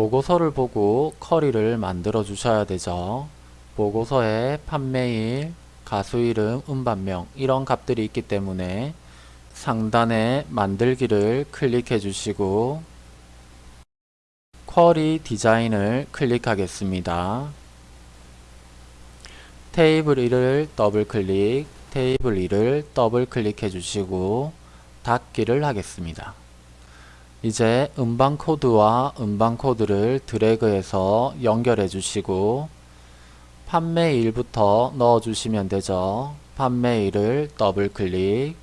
보고서를 보고 쿼리를 만들어 주셔야 되죠. 보고서에 판매일, 가수 이름, 음반명 이런 값들이 있기 때문에 상단에 만들기를 클릭해 주시고 쿼리 디자인을 클릭하겠습니다. 테이블 1을 더블 클릭, 테이블 2를 더블 클릭해 주시고 닫기를 하겠습니다. 이제 음반 코드와 음반 코드를 드래그해서 연결해 주시고 판매일부터 넣어 주시면 되죠. 판매일을 더블 클릭,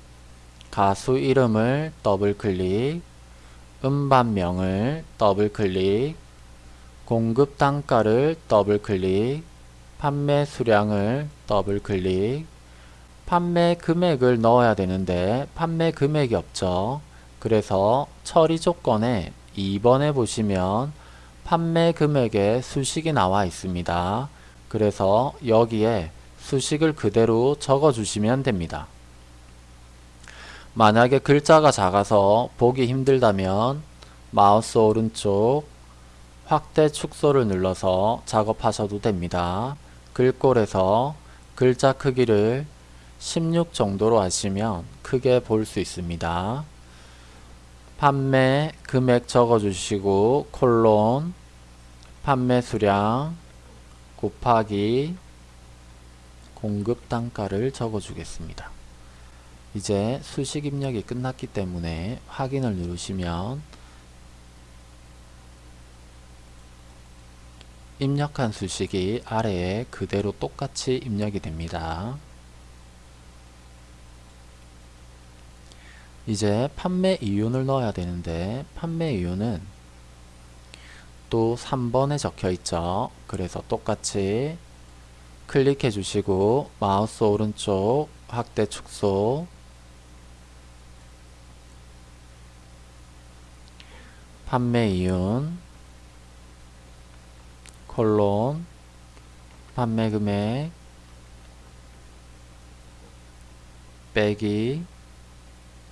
가수 이름을 더블 클릭, 음반명을 더블 클릭, 공급 단가를 더블 클릭, 판매 수량을 더블 클릭, 판매 금액을 넣어야 되는데 판매 금액이 없죠. 그래서 처리 조건에 2번에 보시면 판매 금액의 수식이 나와 있습니다. 그래서 여기에 수식을 그대로 적어 주시면 됩니다. 만약에 글자가 작아서 보기 힘들다면 마우스 오른쪽 확대 축소를 눌러서 작업하셔도 됩니다. 글꼴에서 글자 크기를 16 정도로 하시면 크게 볼 수 있습니다. 판매 금액 적어주시고 콜론 판매 수량 곱하기 공급 단가를 적어주겠습니다. 이제 수식 입력이 끝났기 때문에 확인을 누르시면 입력한 수식이 아래에 그대로 똑같이 입력이 됩니다. 이제 판매 이윤을 넣어야 되는데 판매 이윤은 또 3번에 적혀 있죠. 그래서 똑같이 클릭해 주시고 마우스 오른쪽 확대 축소 판매 이윤 콜론 판매 금액 빼기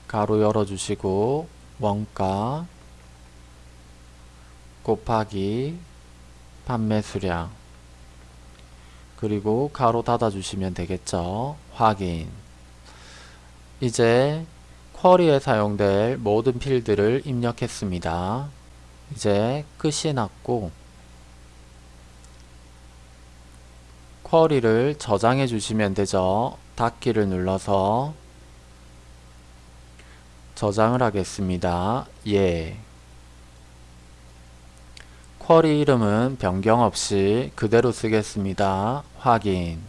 가로 열어주시고 원가 곱하기 판매 수량 그리고 가로 닫아주시면 되겠죠. 확인 이제 쿼리에 사용될 모든 필드를 입력했습니다. 이제 끝이 났고 쿼리를 저장해 주시면 되죠. 닫기를 눌러서 저장을 하겠습니다. 예. 쿼리 이름은 변경 없이 그대로 쓰겠습니다. 확인